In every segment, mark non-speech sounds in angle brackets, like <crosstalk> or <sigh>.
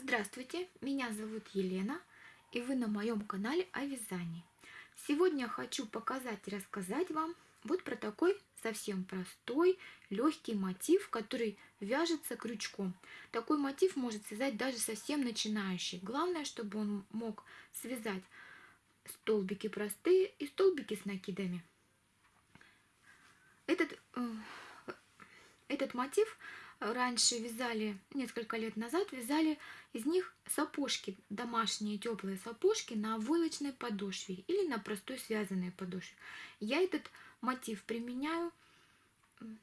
Здравствуйте, меня зовут Елена, и вы на моем канале о вязании. Сегодня хочу показать и рассказать вам вот про такой совсем простой, легкий мотив, который вяжется крючком. Такой мотив может связать даже совсем начинающий. Главное, чтобы он мог связать столбики простые и столбики с накидами. Этот, э, этот мотив раньше вязали, несколько лет назад вязали из них сапожки, домашние теплые сапожки на войлочной подошве или на простой связанной подошве. Я этот мотив применяю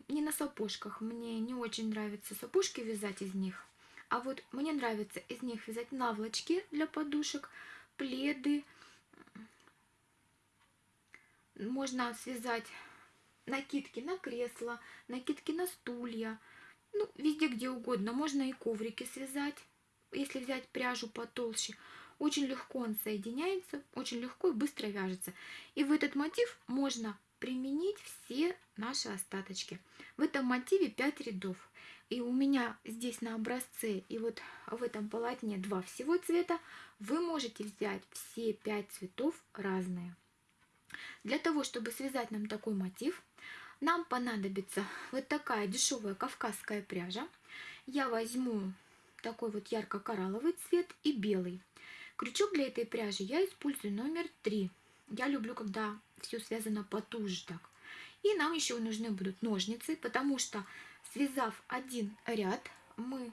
не на сапожках, мне не очень нравится сапожки вязать из них, а вот мне нравится из них вязать наволочки для подушек, пледы, можно связать накидки на кресло, накидки на стулья, ну, везде, где угодно. Можно и коврики связать, если взять пряжу потолще. Очень легко он соединяется, очень легко и быстро вяжется. И в этот мотив можно применить все наши остаточки. В этом мотиве 5 рядов. И у меня здесь на образце и вот в этом полотне два всего цвета. Вы можете взять все 5 цветов разные. Для того, чтобы связать нам такой мотив, нам понадобится вот такая дешевая кавказская пряжа. Я возьму такой вот ярко-коралловый цвет и белый. Крючок для этой пряжи я использую номер 3. Я люблю, когда все связано потуже так. И нам еще нужны будут ножницы, потому что связав один ряд, мы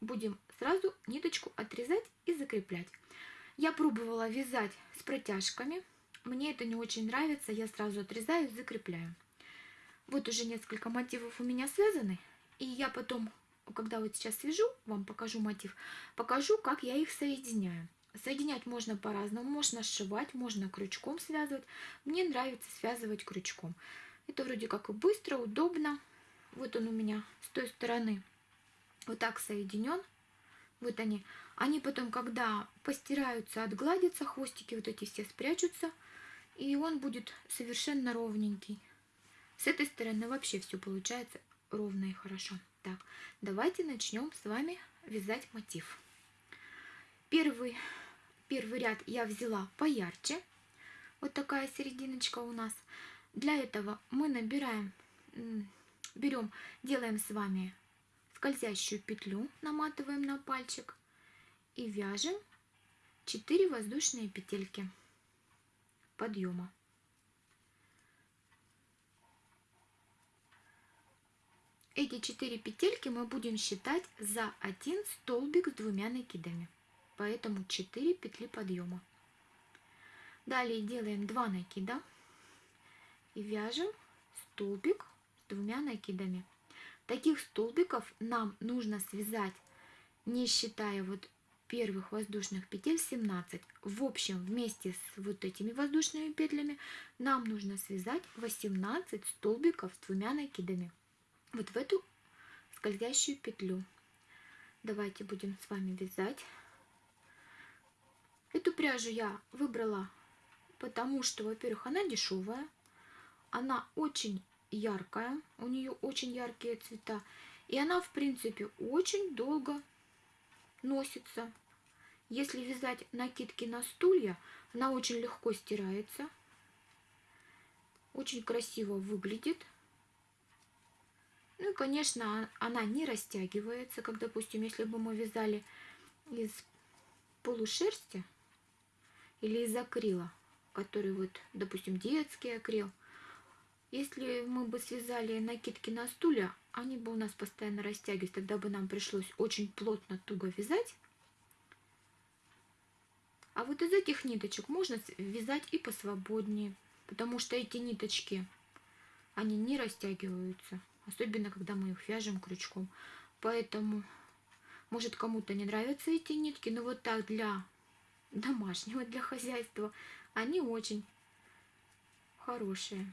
будем сразу ниточку отрезать и закреплять. Я пробовала вязать с протяжками. Мне это не очень нравится. Я сразу отрезаю и закрепляю. Вот уже несколько мотивов у меня связаны. И я потом, когда вот сейчас свяжу, вам покажу мотив, покажу, как я их соединяю. Соединять можно по-разному, можно сшивать, можно крючком связывать. Мне нравится связывать крючком. Это вроде как и быстро, удобно. Вот он у меня с той стороны вот так соединен. Вот они. Они потом, когда постираются, отгладятся, хвостики вот эти все спрячутся. И он будет совершенно ровненький. С этой стороны вообще все получается ровно и хорошо. Так, давайте начнем с вами вязать мотив. Первый, первый ряд я взяла поярче. Вот такая серединочка у нас. Для этого мы набираем, берем, делаем с вами скользящую петлю, наматываем на пальчик и вяжем 4 воздушные петельки подъема. Эти 4 петельки мы будем считать за один столбик с двумя накидами. Поэтому 4 петли подъема. Далее делаем 2 накида и вяжем столбик с двумя накидами. Таких столбиков нам нужно связать, не считая вот первых воздушных петель 17. В общем, вместе с вот этими воздушными петлями нам нужно связать 18 столбиков с двумя накидами вот в эту скользящую петлю. Давайте будем с вами вязать. Эту пряжу я выбрала, потому что, во-первых, она дешевая, она очень яркая, у нее очень яркие цвета, и она, в принципе, очень долго носится. Если вязать накидки на стулья, она очень легко стирается, очень красиво выглядит. Ну и, конечно, она не растягивается, как, допустим, если бы мы вязали из полушерсти или из акрила, который вот, допустим, детский акрил. Если мы бы связали накидки на стулья, они бы у нас постоянно растягивались, тогда бы нам пришлось очень плотно, туго вязать. А вот из этих ниточек можно вязать и посвободнее, потому что эти ниточки, они не растягиваются особенно когда мы их вяжем крючком. Поэтому, может кому-то не нравятся эти нитки, но вот так для домашнего, для хозяйства, они очень хорошие.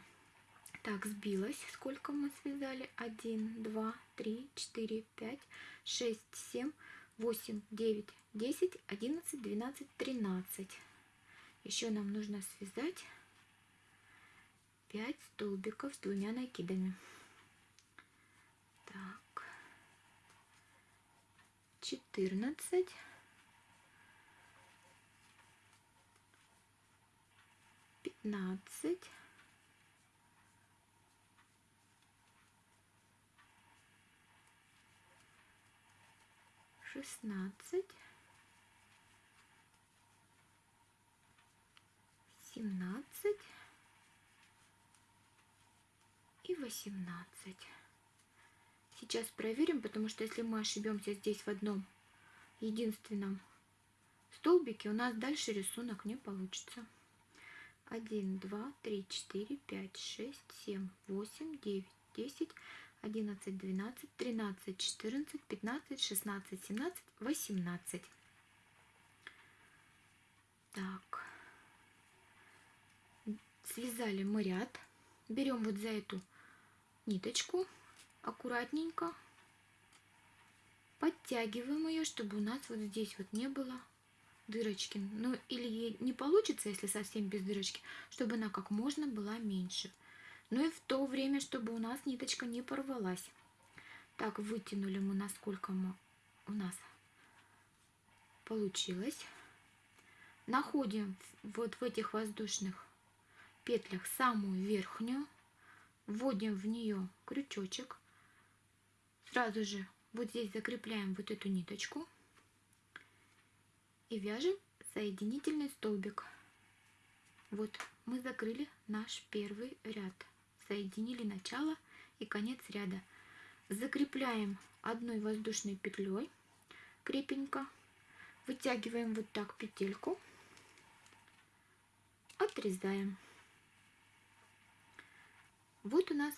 Так, сбилась. Сколько мы связали? 1, 2, 3, 4, 5, 6, 7, 8, 9, 10, 11, 12, 13. Еще нам нужно связать 5 столбиков с двумя накидами. Так. четырнадцать, пятнадцать, шестнадцать, семнадцать и восемнадцать. Сейчас проверим, потому что если мы ошибемся здесь в одном единственном столбике, у нас дальше рисунок не получится. 1, 2, 3, 4, 5, 6, 7, 8, 9, 10, 11, 12, 13, 14, 15, 16, 17, 18. Так. Связали мы ряд. Берем вот за эту ниточку аккуратненько подтягиваем ее, чтобы у нас вот здесь вот не было дырочки. Ну или не получится, если совсем без дырочки, чтобы она как можно была меньше. Ну и в то время, чтобы у нас ниточка не порвалась. Так, вытянули мы, насколько мы, у нас получилось. Находим вот в этих воздушных петлях самую верхнюю, вводим в нее крючочек, сразу же вот здесь закрепляем вот эту ниточку и вяжем соединительный столбик. Вот мы закрыли наш первый ряд, соединили начало и конец ряда. Закрепляем одной воздушной петлей крепенько, вытягиваем вот так петельку, отрезаем. Вот у нас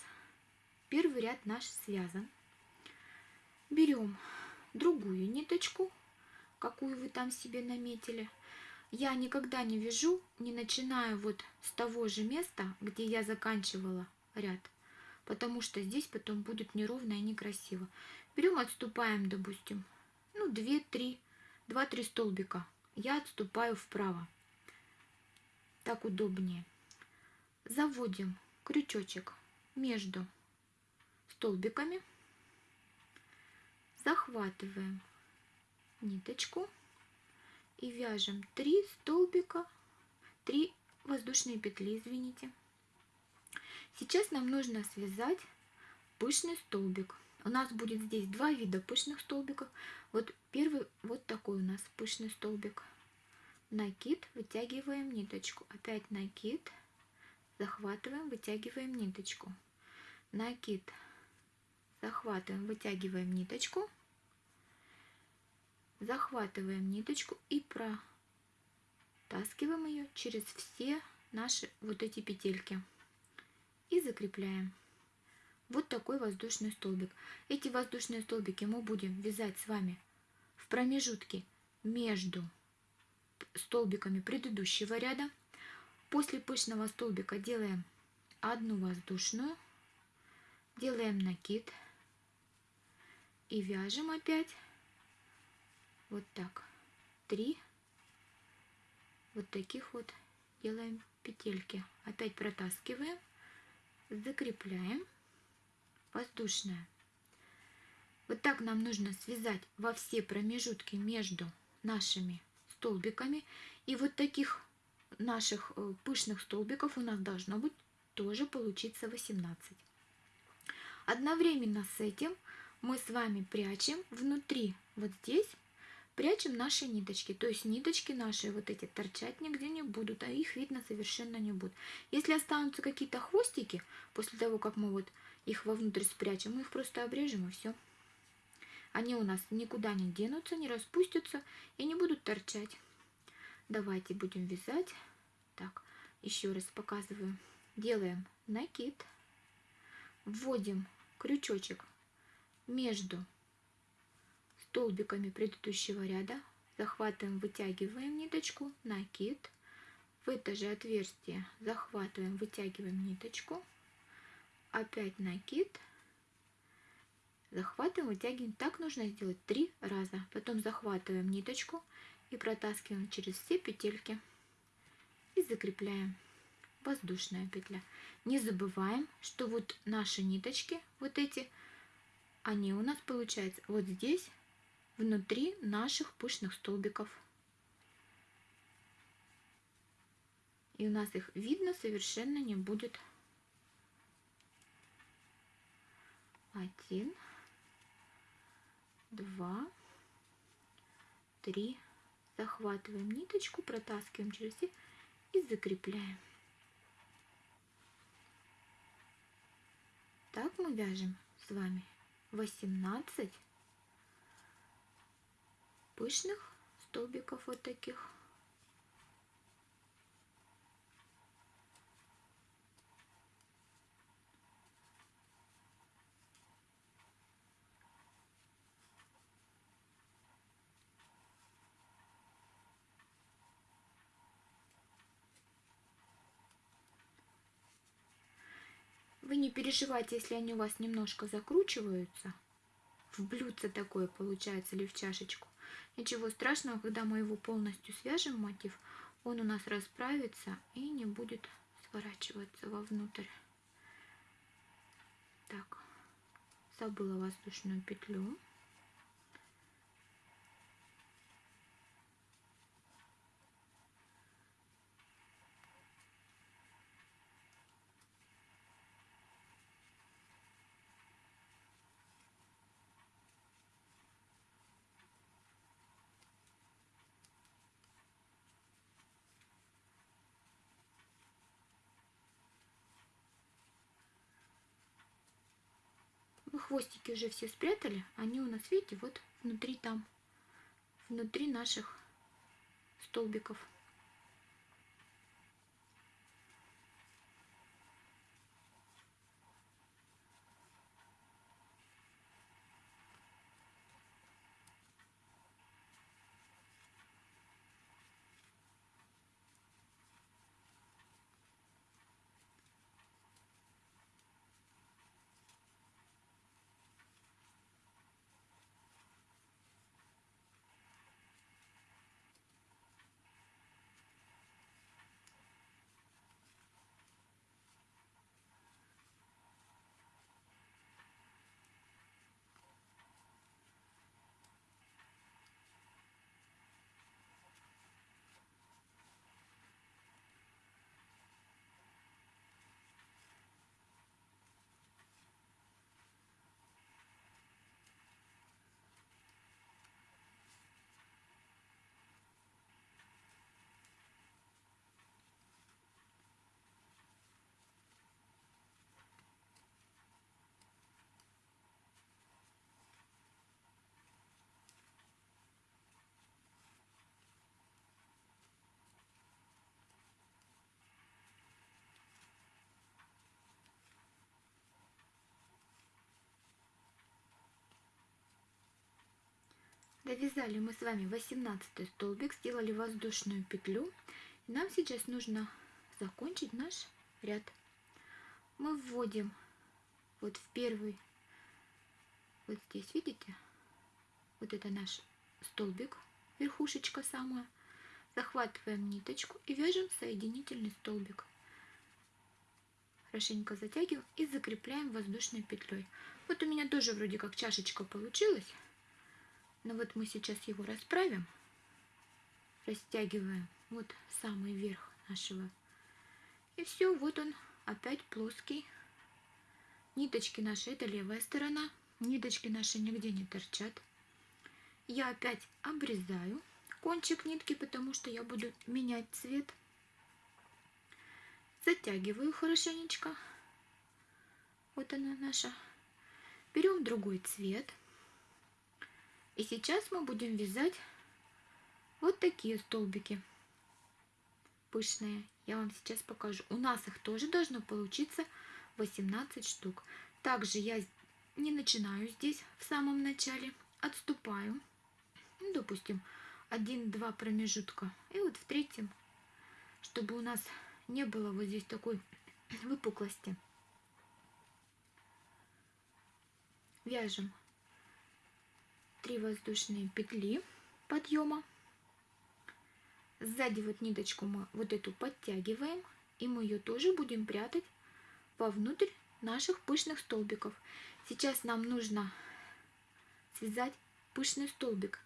первый ряд наш связан. Берем другую ниточку, какую вы там себе наметили. Я никогда не вяжу, не начинаю вот с того же места, где я заканчивала ряд, потому что здесь потом будет неровно и некрасиво. Берем, отступаем, допустим, ну 2-3, 2-3 столбика. Я отступаю вправо. Так удобнее. Заводим крючочек между столбиками, захватываем ниточку и вяжем 3 столбика, 3 воздушные петли, извините. Сейчас нам нужно связать пышный столбик. У нас будет здесь два вида пышных столбиков. Вот первый вот такой у нас пышный столбик. Накид, вытягиваем ниточку. Опять накид, захватываем, вытягиваем ниточку. Накид, захватываем, вытягиваем ниточку. Захватываем ниточку и протаскиваем ее через все наши вот эти петельки. И закрепляем. Вот такой воздушный столбик. Эти воздушные столбики мы будем вязать с вами в промежутке между столбиками предыдущего ряда. После пышного столбика делаем одну воздушную, делаем накид и вяжем опять вот так. Три вот таких вот делаем петельки. Опять протаскиваем, закрепляем, воздушная. Вот так нам нужно связать во все промежутки между нашими столбиками. И вот таких наших э, пышных столбиков у нас должно быть тоже получиться 18. Одновременно с этим мы с вами прячем внутри, вот здесь, прячем наши ниточки. То есть ниточки наши вот эти торчать нигде не будут, а их видно совершенно не будет. Если останутся какие-то хвостики, после того, как мы вот их вовнутрь спрячем, мы их просто обрежем и все. Они у нас никуда не денутся, не распустятся и не будут торчать. Давайте будем вязать. Так, еще раз показываю. Делаем накид. Вводим крючочек между столбиками предыдущего ряда. Захватываем, вытягиваем ниточку, накид. В это же отверстие захватываем, вытягиваем ниточку. Опять накид захватываем, вытягиваем. Так нужно сделать три раза. Потом захватываем ниточку и протаскиваем через все петельки и закрепляем. Воздушная петля. Не забываем, что вот наши ниточки, вот эти, они у нас получается вот здесь внутри наших пышных столбиков. И у нас их видно совершенно не будет. Один, два, три. Захватываем ниточку, протаскиваем через все и закрепляем. Так мы вяжем с вами 18 пышных столбиков вот таких. Вы не переживайте, если они у вас немножко закручиваются. В блюдце такое получается или в чашечку. Ничего страшного, когда мы его полностью свяжем, мотив, он у нас расправится и не будет сворачиваться вовнутрь. Так, забыла воздушную петлю. Мы хвостики уже все спрятали. Они у нас, видите, вот внутри там, внутри наших столбиков. Довязали мы с вами 18 столбик, сделали воздушную петлю. Нам сейчас нужно закончить наш ряд. Мы вводим вот в первый, вот здесь, видите, вот это наш столбик, верхушечка самая. Захватываем ниточку и вяжем соединительный столбик. Хорошенько затягиваем и закрепляем воздушной петлей. Вот у меня тоже вроде как чашечка получилась. Но ну вот мы сейчас его расправим, растягиваем вот самый верх нашего. И все, вот он опять плоский. Ниточки наши, это левая сторона. Ниточки наши нигде не торчат. Я опять обрезаю кончик нитки, потому что я буду менять цвет. Затягиваю хорошенечко. Вот она наша. Берем другой цвет. И сейчас мы будем вязать вот такие столбики пышные. Я вам сейчас покажу. У нас их тоже должно получиться 18 штук. Также я не начинаю здесь в самом начале. Отступаю. Ну, допустим, 1-2 промежутка. И вот в третьем, чтобы у нас не было вот здесь такой <clears throat> выпуклости. Вяжем 3 воздушные петли подъема. Сзади вот ниточку мы вот эту подтягиваем, и мы ее тоже будем прятать вовнутрь наших пышных столбиков. Сейчас нам нужно связать пышный столбик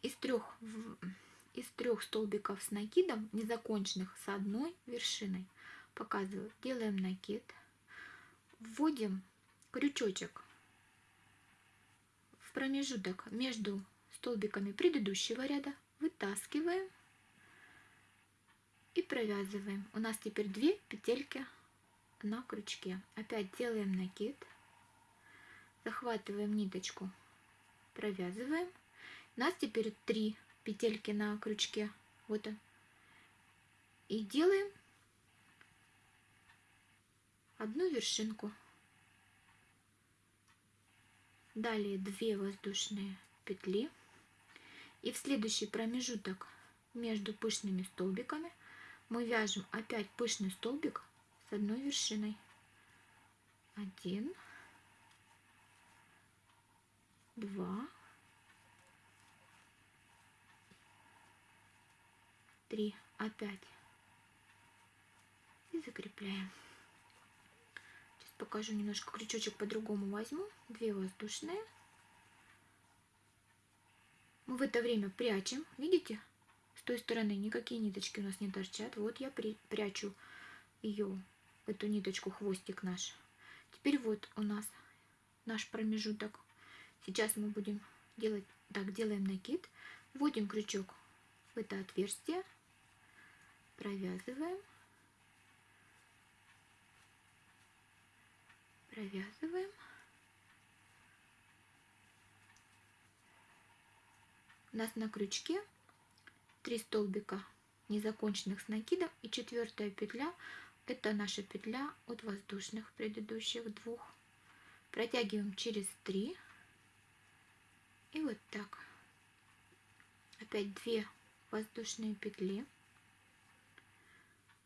из трех, из трех столбиков с накидом, незаконченных, с одной вершиной. Показываю. Делаем накид. Вводим крючочек промежуток между столбиками предыдущего ряда. Вытаскиваем и провязываем. У нас теперь две петельки на крючке. Опять делаем накид. Захватываем ниточку, провязываем. У нас теперь три петельки на крючке. Вот он. И делаем одну вершинку. Далее 2 воздушные петли. И в следующий промежуток между пышными столбиками мы вяжем опять пышный столбик с одной вершиной. Один, два, три, опять и закрепляем. Покажу немножко крючочек по-другому возьму. Две воздушные. Мы в это время прячем, видите? С той стороны никакие ниточки у нас не торчат. Вот я при, прячу ее, эту ниточку, хвостик наш. Теперь вот у нас наш промежуток. Сейчас мы будем делать, так, делаем накид, вводим крючок в это отверстие, провязываем, провязываем. У нас на крючке 3 столбика незаконченных с накидом и четвертая петля это наша петля от воздушных предыдущих двух. Протягиваем через 3 и вот так. Опять 2 воздушные петли.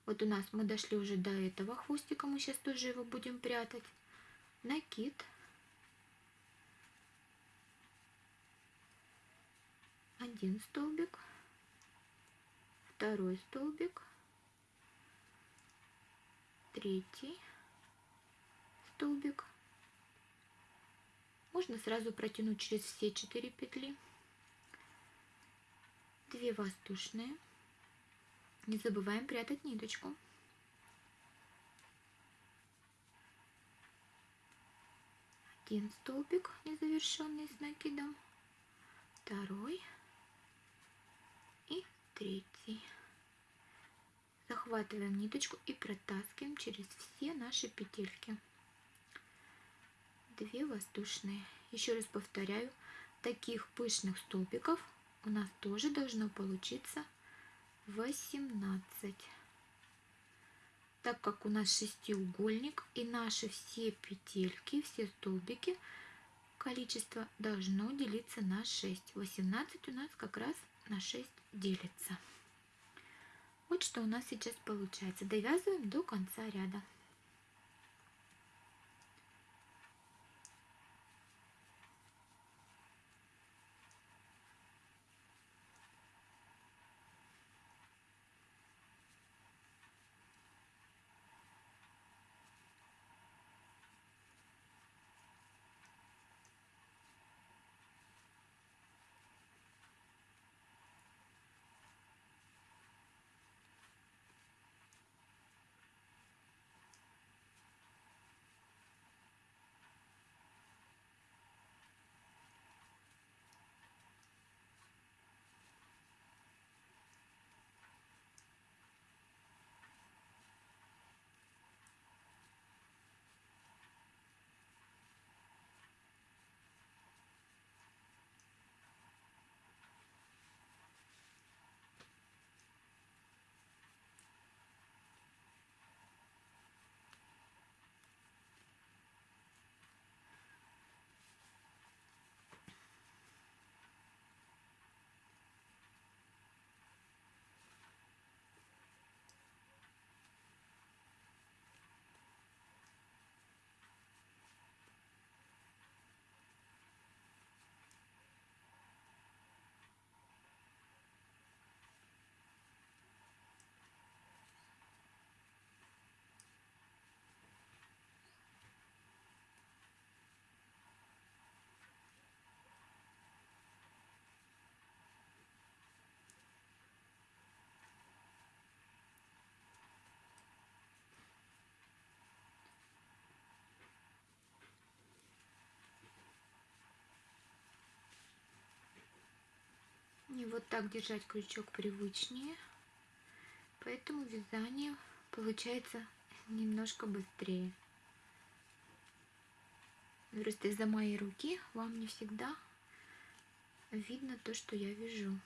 Вот у нас мы дошли уже до этого хвостика мы сейчас тоже его будем прятать накид один столбик, второй столбик, третий столбик. Можно сразу протянуть через все четыре петли. Две воздушные. Не забываем прятать ниточку. Один столбик незавершенный с накидом. Второй третий. Захватываем ниточку и протаскиваем через все наши петельки. Две воздушные. Еще раз повторяю, таких пышных столбиков у нас тоже должно получиться 18. Так как у нас шестиугольник и наши все петельки, все столбики, количество должно делиться на 6. 18 у нас как раз на 6 делится. Вот что у нас сейчас получается. Довязываем до конца ряда. Мне вот так держать крючок привычнее, поэтому вязание получается немножко быстрее. Просто из-за моей руки вам не всегда видно то, что я вяжу.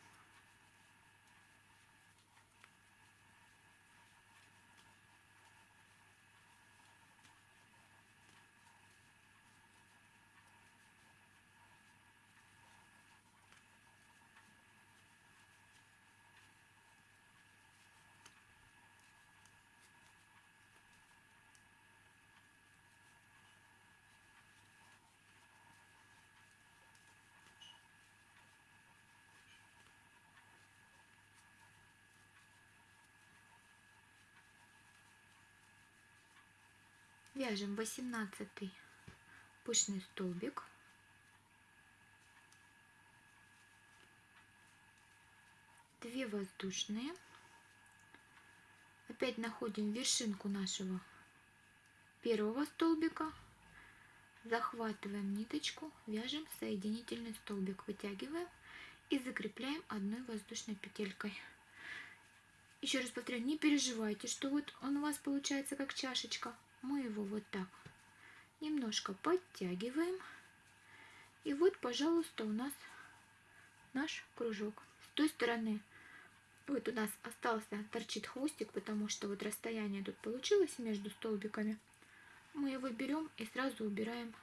Вяжем 18 пышный столбик. Две воздушные. Опять находим вершинку нашего первого столбика. Захватываем ниточку, вяжем соединительный столбик, вытягиваем и закрепляем одной воздушной петелькой. Еще раз повторяю, не переживайте, что вот он у вас получается как чашечка мы его вот так немножко подтягиваем. И вот, пожалуйста, у нас наш кружок. С той стороны вот у нас остался, торчит хвостик, потому что вот расстояние тут получилось между столбиками. Мы его берем и сразу убираем.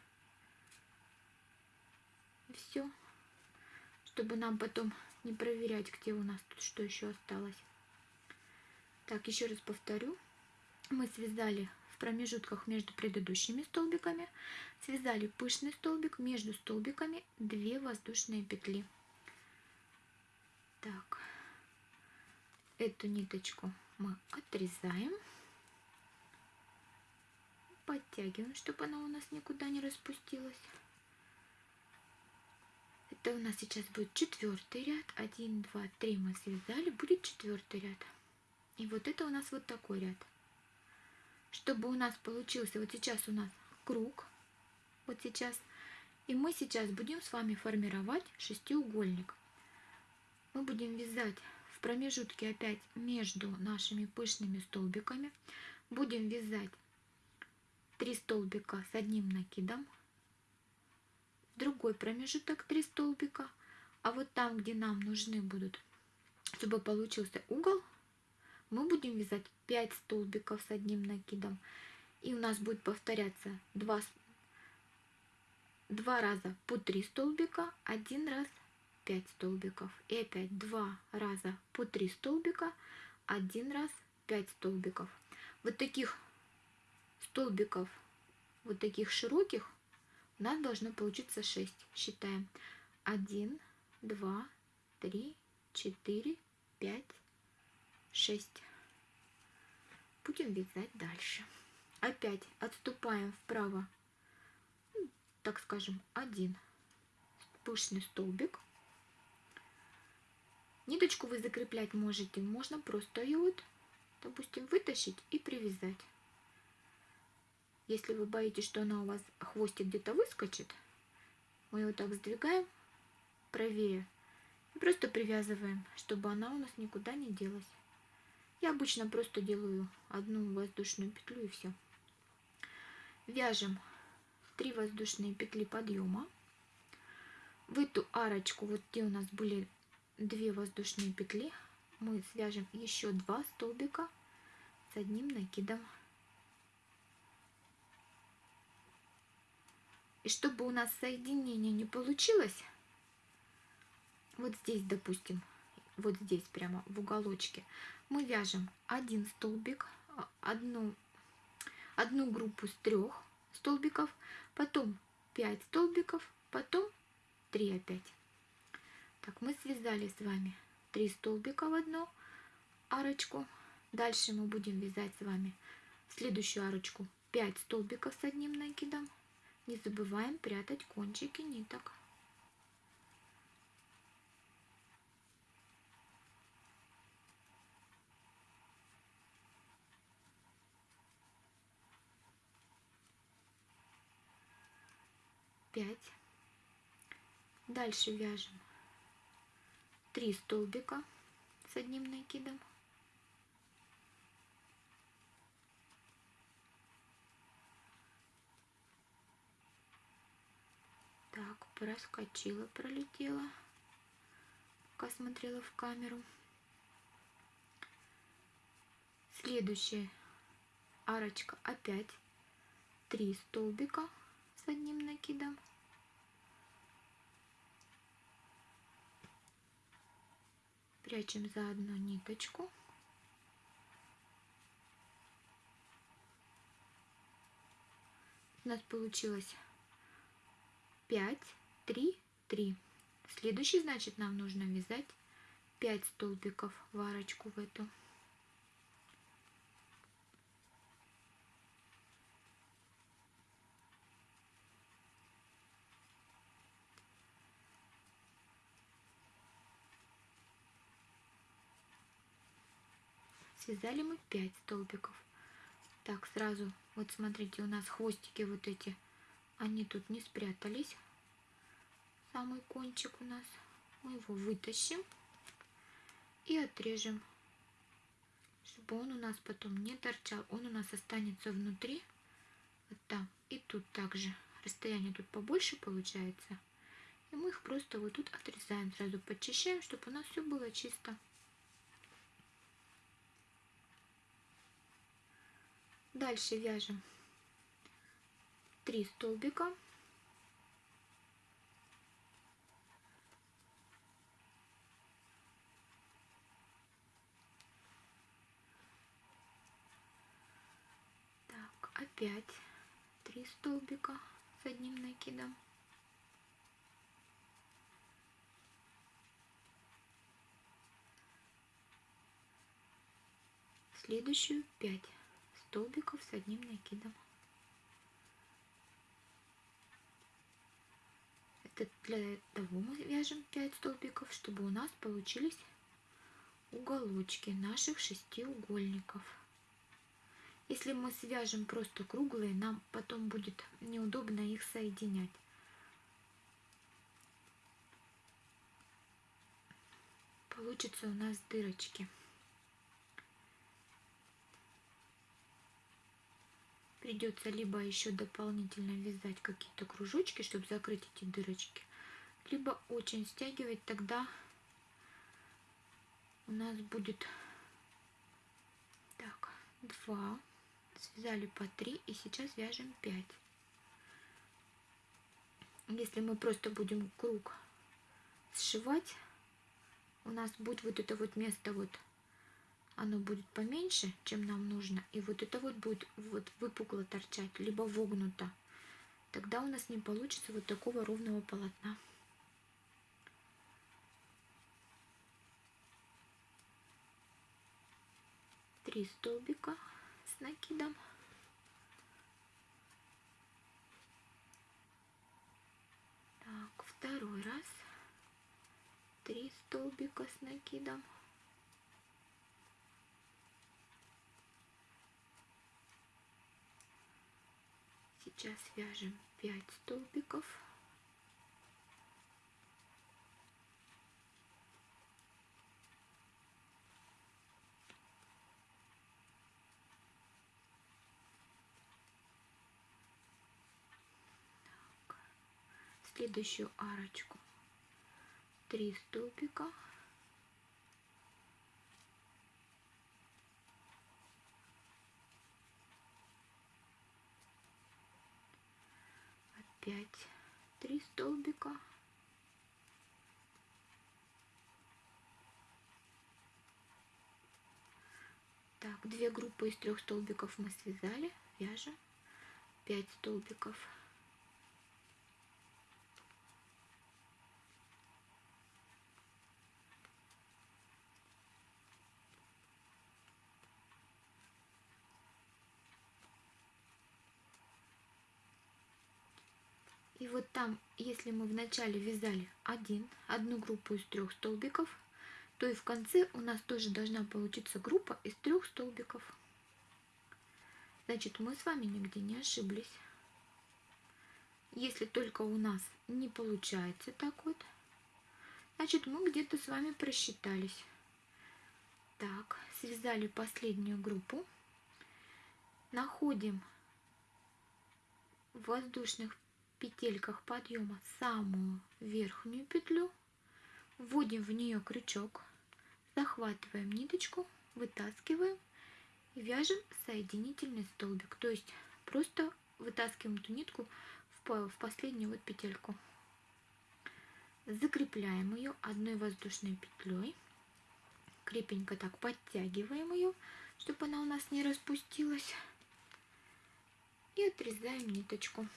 Все. Чтобы нам потом не проверять, где у нас тут что еще осталось. Так, еще раз повторю. Мы связали промежутках между предыдущими столбиками связали пышный столбик, между столбиками 2 воздушные петли. Так, эту ниточку мы отрезаем, подтягиваем, чтобы она у нас никуда не распустилась. Это у нас сейчас будет четвертый ряд. Один, два, три мы связали, будет четвертый ряд. И вот это у нас вот такой ряд чтобы у нас получился, вот сейчас у нас круг, вот сейчас, и мы сейчас будем с вами формировать шестиугольник. Мы будем вязать в промежутке опять между нашими пышными столбиками, будем вязать 3 столбика с одним накидом, другой промежуток 3 столбика, а вот там, где нам нужны будут, чтобы получился угол, мы будем вязать 5 столбиков с одним накидом. И у нас будет повторяться 2, 2 раза по 3 столбика, один раз 5 столбиков. И опять 2 раза по 3 столбика, один раз 5 столбиков. Вот таких столбиков, вот таких широких, у нас должно получиться 6. Считаем. 1, 2, 3, 4, 5, 6. Будем вязать дальше. Опять отступаем вправо, ну, так скажем, один пышный столбик. Ниточку вы закреплять можете, можно просто ее вот, допустим, вытащить и привязать. Если вы боитесь, что она у вас хвостик где-то выскочит, мы его так сдвигаем правее и просто привязываем, чтобы она у нас никуда не делась. Я обычно просто делаю одну воздушную петлю и все. Вяжем 3 воздушные петли подъема. В эту арочку, вот где у нас были 2 воздушные петли, мы свяжем еще 2 столбика с одним накидом. И чтобы у нас соединение не получилось, вот здесь, допустим, вот здесь прямо в уголочке, мы вяжем один столбик, а, одну, одну группу с трех столбиков, потом 5 столбиков, потом 3 опять. Так, мы связали с вами 3 столбика в одну арочку. Дальше мы будем вязать с вами следующую арочку 5 столбиков с одним накидом. Не забываем прятать кончики ниток. 5 дальше вяжем 3 столбика с одним накидом. Так, проскочила, пролетела, пока смотрела в камеру. Следующая арочка опять 3 столбика с одним накидом. Прячем заодно ниточку. У нас получилось 5, 3, 3. Следующий, значит, нам нужно вязать 5 столбиков в арочку в эту. Связали мы 5 столбиков. Так сразу вот смотрите у нас хвостики вот эти они тут не спрятались. Самый кончик у нас. Мы его вытащим и отрежем чтобы он у нас потом не торчал. Он у нас останется внутри. Вот там. И тут также. Расстояние тут побольше получается. И мы их просто вот тут отрезаем сразу подчищаем чтобы у нас все было чисто Дальше вяжем 3 столбика. Так, опять 3 столбика с одним накидом. Следующую 5 столбиков с одним накидом. Это для того мы вяжем 5 столбиков, чтобы у нас получились уголочки наших шестиугольников. Если мы свяжем просто круглые, нам потом будет неудобно их соединять. Получится у нас дырочки. Придется либо еще дополнительно вязать какие-то кружочки, чтобы закрыть эти дырочки, либо очень стягивать, тогда у нас будет так, 2, связали по 3 и сейчас вяжем 5. Если мы просто будем круг сшивать, у нас будет вот это вот место вот оно будет поменьше, чем нам нужно, и вот это вот будет вот выпукло торчать, либо вогнуто, тогда у нас не получится вот такого ровного полотна. Три столбика с накидом. Так, второй раз. Три столбика с накидом. Сейчас вяжем 5 столбиков. Так. Следующую арочку 3 столбика. Опять три столбика. Так две группы из трех столбиков мы связали. Вяжем 5 столбиков И вот там, если мы вначале вязали один, одну группу из трех столбиков, то и в конце у нас тоже должна получиться группа из трех столбиков. Значит, мы с вами нигде не ошиблись. Если только у нас не получается так вот, Значит, мы где-то с вами просчитались. Так, связали последнюю группу. Находим в воздушных петельках подъема самую верхнюю петлю, вводим в нее крючок, захватываем ниточку, вытаскиваем и вяжем соединительный столбик. То есть просто вытаскиваем эту нитку в, в последнюю вот петельку. Закрепляем ее одной воздушной петлей. Крепенько так подтягиваем ее, чтобы она у нас не распустилась. И отрезаем ниточку.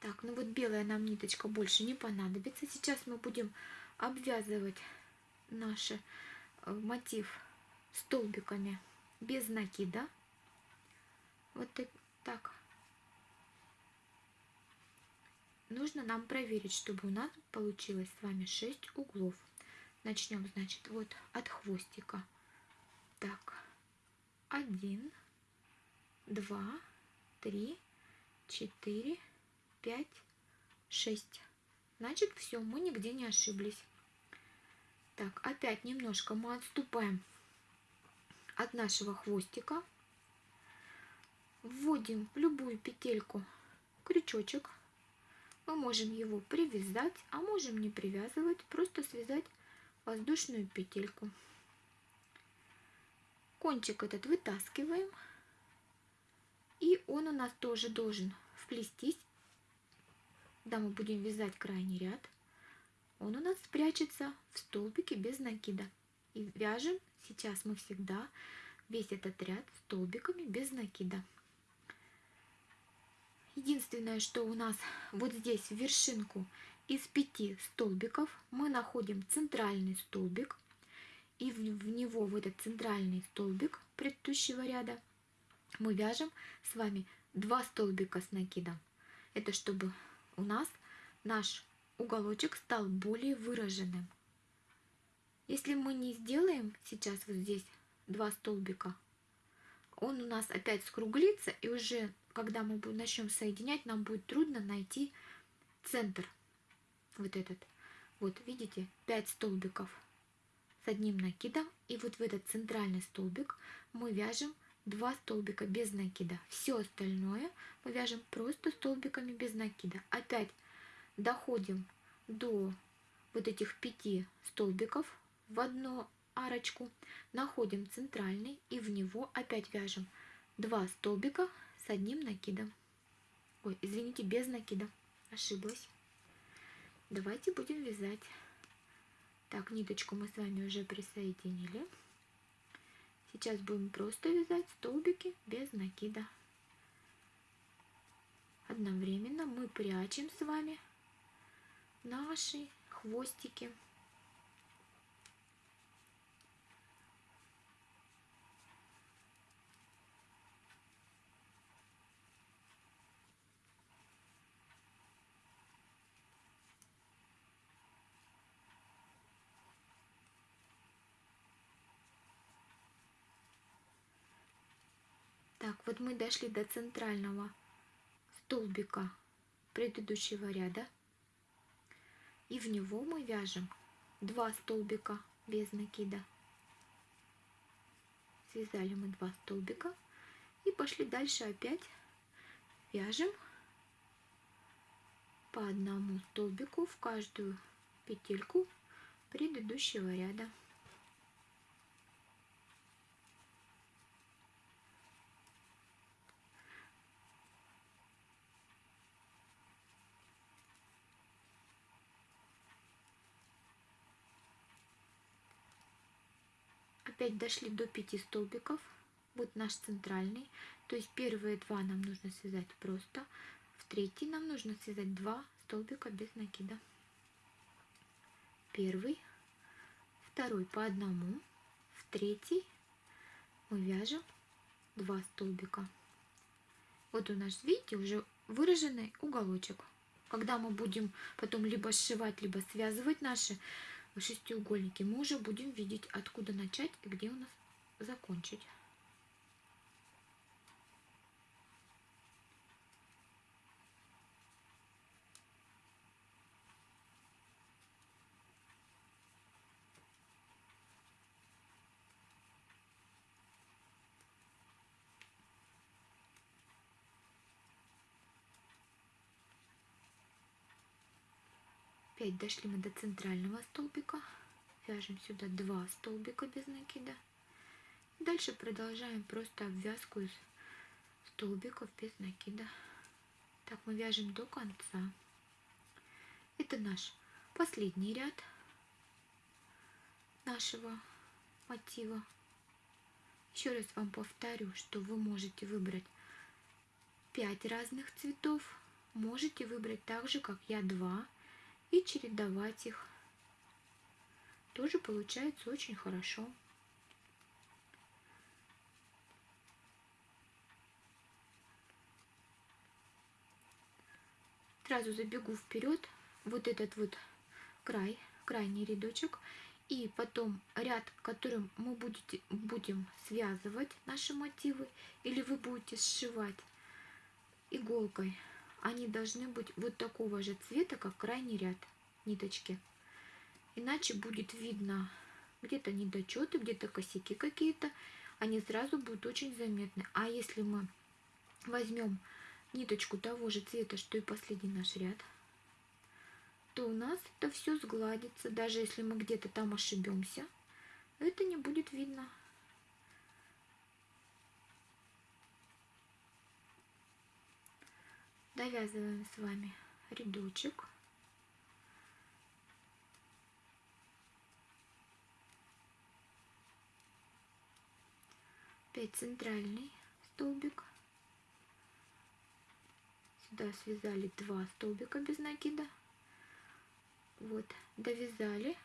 Так, ну вот белая нам ниточка больше не понадобится. Сейчас мы будем обвязывать наш э, мотив столбиками без накида. Вот так. Нужно нам проверить, чтобы у нас получилось с вами 6 углов. Начнем, значит, вот от хвостика. Так, один, два, три, четыре, пять, шесть. Значит, все, мы нигде не ошиблись. Так, опять немножко мы отступаем от нашего хвостика. Вводим в любую петельку крючочек. Мы можем его привязать, а можем не привязывать, просто связать воздушную петельку. Кончик этот вытаскиваем. И он у нас тоже должен вплестись, когда мы будем вязать крайний ряд. Он у нас спрячется в столбике без накида. И вяжем сейчас мы всегда весь этот ряд столбиками без накида. Единственное, что у нас вот здесь в вершинку из пяти столбиков мы находим центральный столбик. И в, него, в этот центральный столбик предыдущего ряда, мы вяжем с вами два столбика с накидом. Это чтобы у нас наш уголочек стал более выраженным. Если мы не сделаем сейчас вот здесь два столбика, он у нас опять скруглится, и уже когда мы начнем соединять, нам будет трудно найти центр. Вот этот. Вот, видите, 5 столбиков с одним накидом. И вот в этот центральный столбик мы вяжем 2 столбика без накида. Все остальное мы вяжем просто столбиками без накида. Опять доходим до вот этих 5 столбиков в одну арочку, находим центральный и в него опять вяжем 2 столбика с одним накидом. Ой, извините, без накида. Ошиблась. Давайте будем вязать. Так, ниточку мы с вами уже присоединили. Сейчас будем просто вязать столбики без накида. Одновременно мы прячем с вами наши хвостики. Так, вот мы дошли до центрального столбика предыдущего ряда. И в него мы вяжем два столбика без накида. Связали мы два столбика и пошли дальше опять вяжем по одному столбику в каждую петельку предыдущего ряда. Опять дошли до 5 столбиков. Вот наш центральный. То есть первые два нам нужно связать просто. В третий нам нужно связать два столбика без накида. Первый, второй по одному, в третий мы вяжем два столбика. Вот у нас, видите, уже выраженный уголочек. Когда мы будем потом либо сшивать, либо связывать наши шестиугольники, мы уже будем видеть, откуда начать и где у нас закончить. Опять дошли мы до центрального столбика. Вяжем сюда два столбика без накида. Дальше продолжаем просто обвязку из столбиков без накида. Так мы вяжем до конца. Это наш последний ряд нашего мотива. Еще раз вам повторю, что вы можете выбрать 5 разных цветов. Можете выбрать так же, как я, 2 и чередовать их. Тоже получается очень хорошо. Сразу забегу вперед. Вот этот вот край, крайний рядочек. И потом ряд, которым мы будете, будем связывать наши мотивы, или вы будете сшивать иголкой, они должны быть вот такого же цвета, как крайний ряд ниточки. Иначе будет видно где-то недочеты, где-то косяки какие-то, они сразу будут очень заметны. А если мы возьмем ниточку того же цвета, что и последний наш ряд, то у нас это все сгладится. Даже если мы где-то там ошибемся, это не будет видно. Довязываем с вами рядочек. Опять центральный столбик. Сюда связали два столбика без накида. Вот довязали.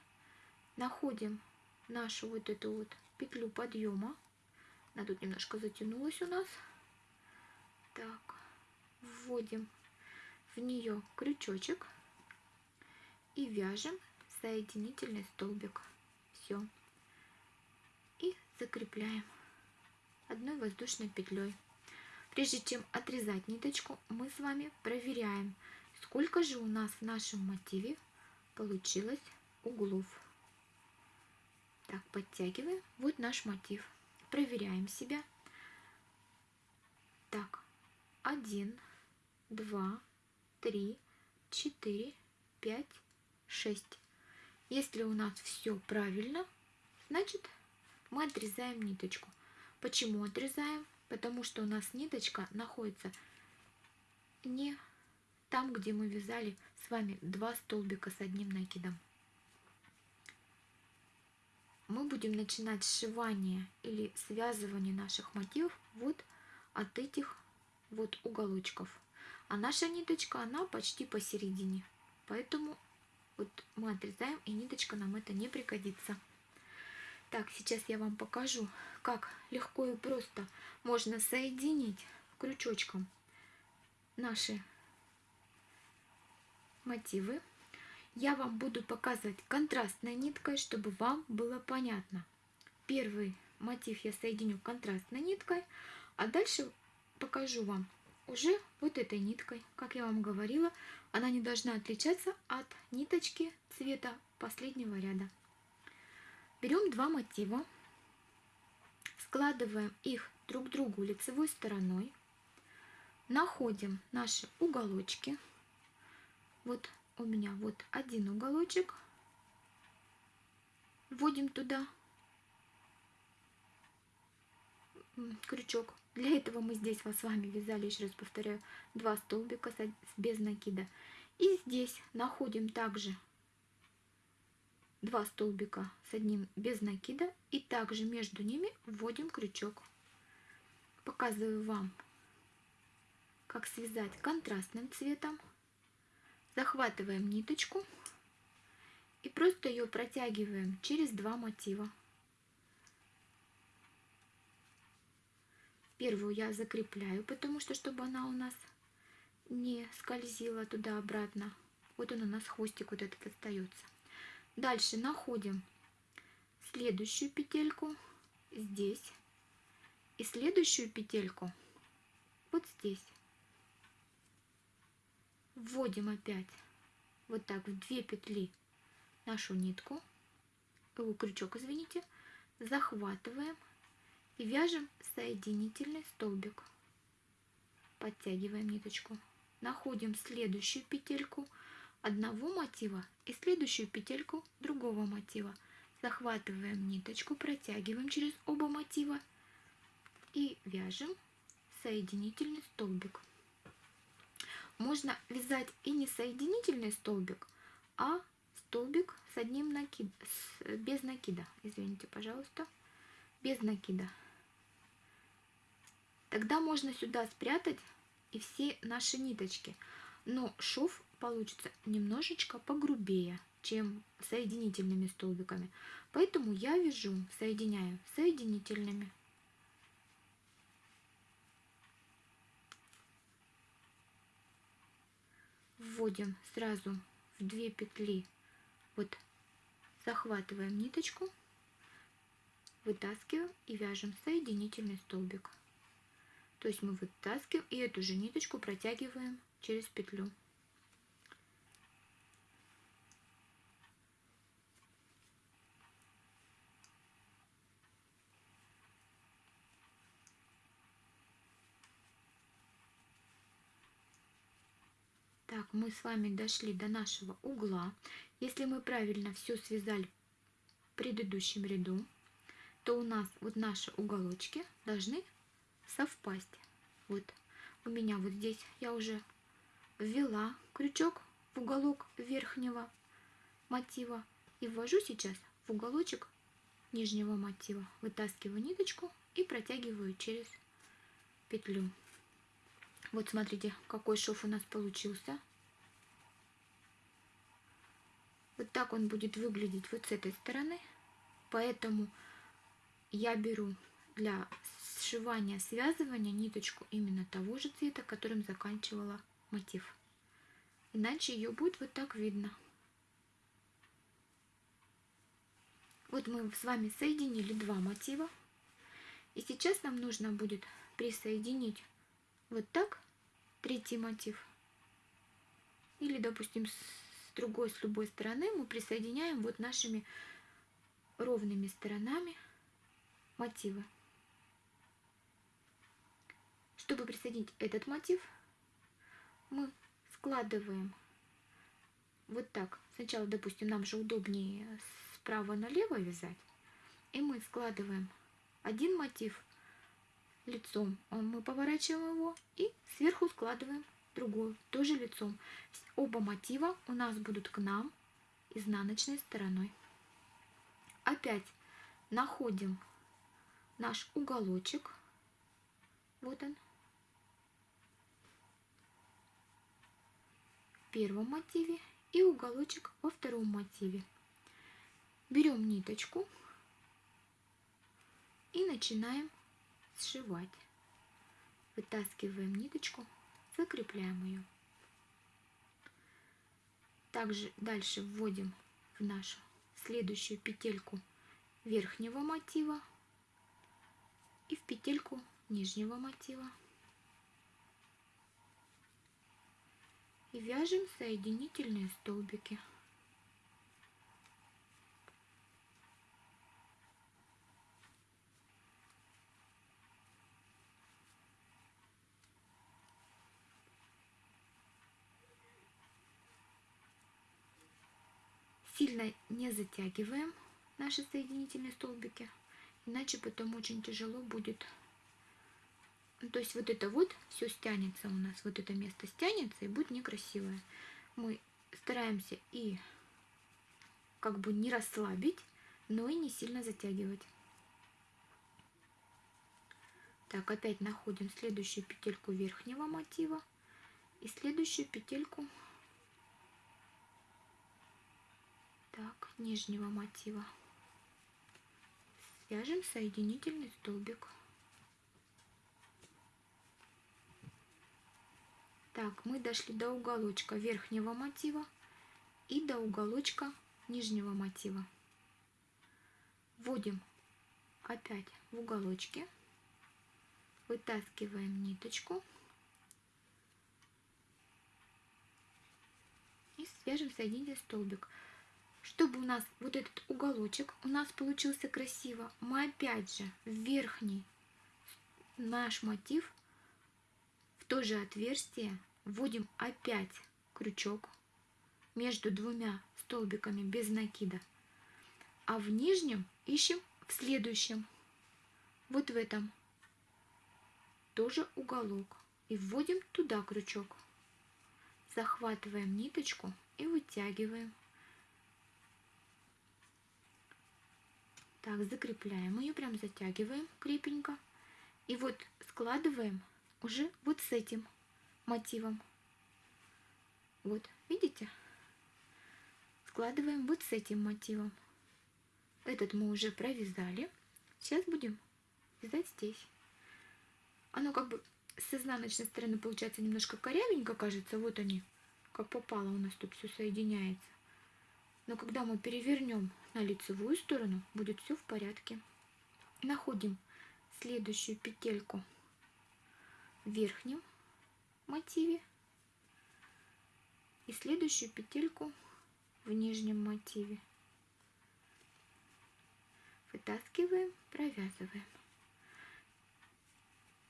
Находим нашу вот эту вот петлю подъема. Она тут немножко затянулась у нас. Так вводим в нее крючочек и вяжем соединительный столбик все и закрепляем одной воздушной петлей Прежде чем отрезать ниточку, мы с вами проверяем, сколько же у нас в нашем мотиве получилось углов. Так, подтягиваем. Вот наш мотив. Проверяем себя. Так, один, два, три, четыре, пять, шесть. Если у нас все правильно, значит мы отрезаем ниточку. Почему отрезаем? потому что у нас ниточка находится не там, где мы вязали с вами два столбика с одним накидом. Мы будем начинать сшивание или связывание наших мотивов вот от этих вот уголочков. А наша ниточка, она почти посередине. Поэтому вот мы отрезаем, и ниточка нам это не пригодится. Так, сейчас я вам покажу, как легко и просто можно соединить крючочком наши мотивы. Я вам буду показывать контрастной ниткой, чтобы вам было понятно. Первый мотив я соединю контрастной ниткой, а дальше покажу вам уже вот этой ниткой. Как я вам говорила, она не должна отличаться от ниточки цвета последнего ряда. Берем два мотива, складываем их друг к другу лицевой стороной, находим наши уголочки. Вот у меня вот один уголочек, вводим туда крючок. Для этого мы здесь с вами вязали, еще раз повторяю, два столбика без накида. И здесь находим также два столбика с одним без накида и также между ними вводим крючок. Показываю вам, как связать контрастным цветом. Захватываем ниточку и просто ее протягиваем через два мотива. Первую я закрепляю, потому что чтобы она у нас не скользила туда-обратно. Вот он у нас хвостик вот этот остается. Дальше находим следующую петельку здесь и следующую петельку вот здесь. Вводим опять вот так в две петли нашу нитку, э, крючок, извините, захватываем и вяжем соединительный столбик. Подтягиваем ниточку. Находим следующую петельку, одного мотива и следующую петельку другого мотива. Захватываем ниточку, протягиваем через оба мотива и вяжем соединительный столбик. Можно вязать и не соединительный столбик, а столбик с одним накид, без накида, извините, пожалуйста, без накида. Тогда можно сюда спрятать и все наши ниточки, но шов получится немножечко погрубее, чем соединительными столбиками. Поэтому я вяжу, соединяю соединительными. Вводим сразу в две петли, вот захватываем ниточку, вытаскиваем и вяжем соединительный столбик. То есть мы вытаскиваем и эту же ниточку протягиваем через петлю. Так, мы с вами дошли до нашего угла. Если мы правильно все связали в предыдущем ряду, то у нас вот наши уголочки должны совпасть. Вот у меня вот здесь я уже ввела крючок в уголок верхнего мотива и ввожу сейчас в уголочек нижнего мотива. Вытаскиваю ниточку и протягиваю через петлю. Вот смотрите, какой шов у нас получился. Вот так он будет выглядеть вот с этой стороны. Поэтому я беру для сшивания, связывания ниточку именно того же цвета, которым заканчивала мотив. Иначе ее будет вот так видно. Вот мы с вами соединили два мотива. И сейчас нам нужно будет присоединить вот так третий мотив. Или, допустим, с другой, с любой стороны мы присоединяем вот нашими ровными сторонами мотивы. Чтобы присоединить этот мотив, мы складываем вот так. Сначала, допустим, нам же удобнее справа налево вязать. И мы складываем один мотив лицом. Мы поворачиваем его и сверху складываем другую, тоже лицом. Оба мотива у нас будут к нам изнаночной стороной. Опять находим наш уголочек. Вот он. Первом мотиве и уголочек во втором мотиве. Берем ниточку и начинаем сшивать. Вытаскиваем ниточку, закрепляем ее. Также дальше вводим в нашу следующую петельку верхнего мотива и в петельку нижнего мотива. И вяжем соединительные столбики. Сильно не затягиваем наши соединительные столбики, иначе потом очень тяжело будет. Ну, то есть вот это вот все стянется у нас, вот это место стянется и будет некрасивое. Мы стараемся и как бы не расслабить, но и не сильно затягивать. Так, опять находим следующую петельку верхнего мотива и следующую петельку так, нижнего мотива. Свяжем соединительный столбик. Так, мы дошли до уголочка верхнего мотива и до уголочка нижнего мотива. Вводим опять в уголочки, вытаскиваем ниточку и свяжем соединительный столбик. Чтобы у нас вот этот уголочек у нас получился красиво, мы опять же в верхний наш мотив в то же отверстие вводим опять крючок между двумя столбиками без накида. А в нижнем ищем в следующем. Вот в этом. Тоже уголок. И вводим туда крючок. Захватываем ниточку и вытягиваем. Так, закрепляем ее, прям затягиваем крепенько. И вот складываем уже вот с этим мотивом. Вот, видите? Складываем вот с этим мотивом. Этот мы уже провязали. Сейчас будем вязать здесь. Оно как бы с изнаночной стороны получается немножко корявенько, кажется. Вот они, как попало у нас тут все соединяется. Но когда мы перевернем на лицевую сторону, будет все в порядке. Находим следующую петельку верхнем мотиве и следующую петельку в нижнем мотиве. Вытаскиваем, провязываем.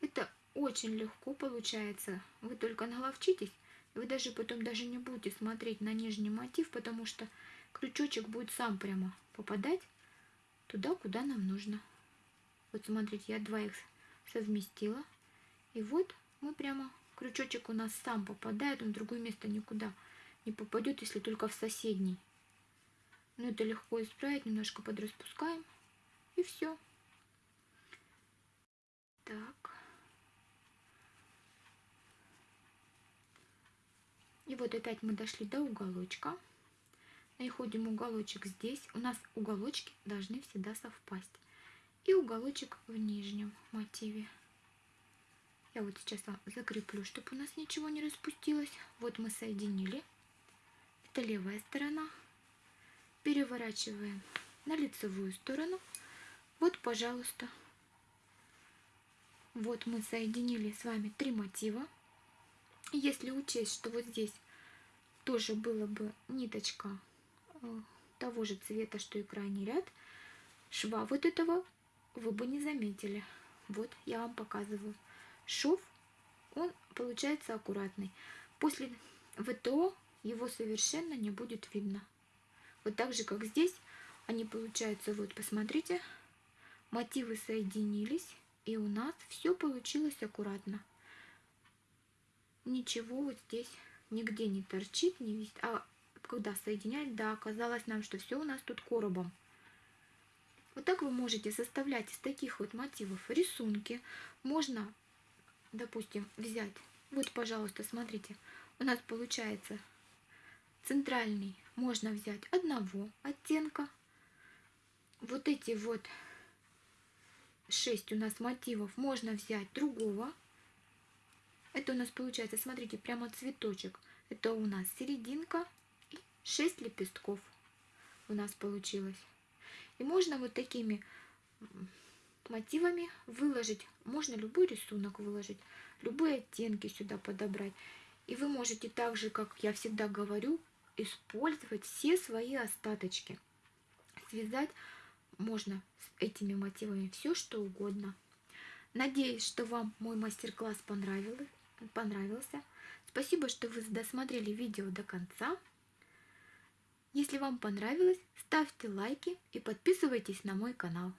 Это очень легко получается. Вы только наловчитесь, вы даже потом даже не будете смотреть на нижний мотив, потому что крючочек будет сам прямо попадать туда, куда нам нужно. Вот смотрите, я два их совместила. И вот мы прямо, крючочек у нас сам попадает, он в другое место никуда не попадет, если только в соседний. Но это легко исправить, немножко подраспускаем. И все. Так. И вот опять мы дошли до уголочка. Находим уголочек здесь. У нас уголочки должны всегда совпасть. И уголочек в нижнем мотиве. Я вот сейчас закреплю, чтобы у нас ничего не распустилось. Вот мы соединили. Это левая сторона. Переворачиваем на лицевую сторону. Вот, пожалуйста. Вот мы соединили с вами три мотива. Если учесть, что вот здесь тоже было бы ниточка э, того же цвета, что и крайний ряд, шва вот этого вы бы не заметили. Вот я вам показываю шов, он получается аккуратный. После ВТО его совершенно не будет видно. Вот так же, как здесь, они получаются, вот посмотрите, мотивы соединились, и у нас все получилось аккуратно. Ничего вот здесь нигде не торчит, не висит. А когда соединять, да, оказалось нам, что все у нас тут коробом. Вот так вы можете составлять из таких вот мотивов рисунки. Можно допустим, взять, вот, пожалуйста, смотрите, у нас получается центральный можно взять одного оттенка. Вот эти вот шесть у нас мотивов можно взять другого. Это у нас получается, смотрите, прямо цветочек. Это у нас серединка и 6 лепестков у нас получилось. И можно вот такими мотивами выложить. Можно любой рисунок выложить, любые оттенки сюда подобрать. И вы можете так же, как я всегда говорю, использовать все свои остаточки. Связать можно с этими мотивами все, что угодно. Надеюсь, что вам мой мастер-класс понравился. Спасибо, что вы досмотрели видео до конца. Если вам понравилось, ставьте лайки и подписывайтесь на мой канал.